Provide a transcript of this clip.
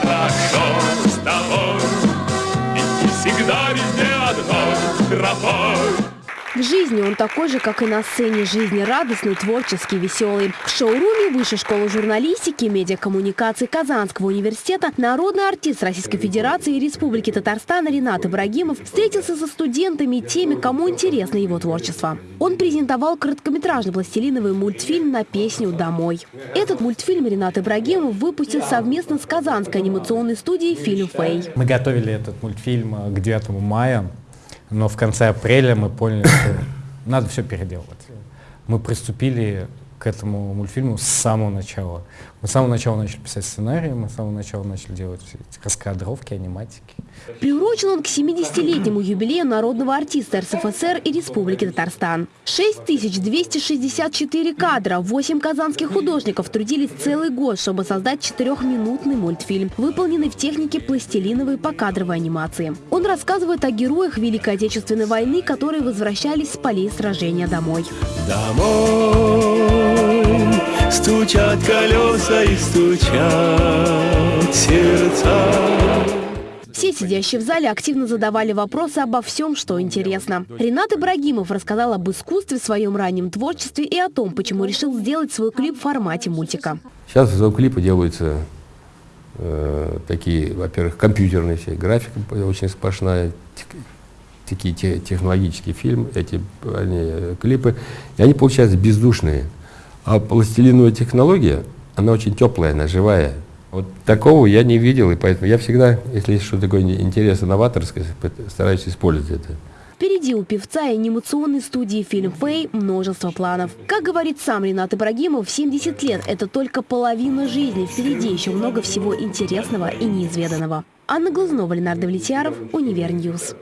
Хорошо с тобой, идти всегда везде одной тропой. В жизни он такой же, как и на сцене жизни, радостный, творческий, веселый. В шоуруме Высшей школы журналистики медиакоммуникации Казанского университета народный артист Российской Федерации и Республики Татарстан Ренат Ибрагимов встретился со студентами и теми, кому интересно его творчество. Он презентовал короткометражный пластилиновый мультфильм на песню «Домой». Этот мультфильм Ренат Ибрагимов выпустил совместно с казанской анимационной студией «Фильм Фэй». Мы готовили этот мультфильм э, к 9 мая, но в конце апреля мы поняли, что надо все переделывать. Мы приступили к этому мультфильму с самого начала. Мы с самого начала начали писать сценарии, мы с самого начала начали делать все эти раскадровки, аниматики. Приурочен он к 70-летнему юбилею народного артиста РСФСР и Республики Татарстан. 6264 кадра, 8 казанских художников трудились целый год, чтобы создать четырехминутный мультфильм, выполненный в технике пластилиновой покадровой анимации. Он рассказывает о героях Великой Отечественной войны, которые возвращались с полей сражения домой. Домой стучат колеса и стучат сердца. Все сидящие в зале активно задавали вопросы обо всем, что интересно. Ренат Ибрагимов рассказал об искусстве, своем раннем творчестве и о том, почему решил сделать свой клип в формате мультика. Сейчас клипы делаются э, такие, во-первых, компьютерные все, графика очень сплошная, такие те- технологические фильмы, эти они, э, клипы, и они получаются бездушные. А пластилиновая технология, она очень теплая, она живая. Вот такого я не видел, и поэтому я всегда, если есть что-то такое интересное, новаторское, стараюсь использовать это. Впереди у певца и анимационной студии «Фильм Фэй» множество планов. Как говорит сам Ренат Ибрагимов, 70 лет – это только половина жизни. Впереди еще много всего интересного и неизведанного. Анна Глазнова, Ленар Давлетьяров, Univer News.